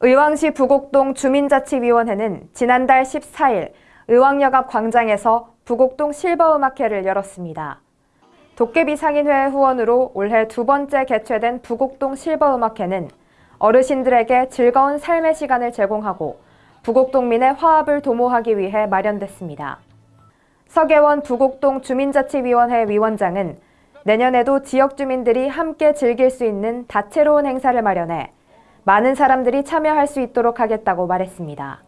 의왕시 부곡동 주민자치위원회는 지난달 14일 의왕역 앞 광장에서 부곡동 실버음악회를 열었습니다. 도깨비 상인회 후원으로 올해 두 번째 개최된 부곡동 실버음악회는 어르신들에게 즐거운 삶의 시간을 제공하고 부곡동민의 화합을 도모하기 위해 마련됐습니다. 서계원 부곡동 주민자치위원회 위원장은 내년에도 지역 주민들이 함께 즐길 수 있는 다채로운 행사를 마련해 많은 사람들이 참여할 수 있도록 하겠다고 말했습니다.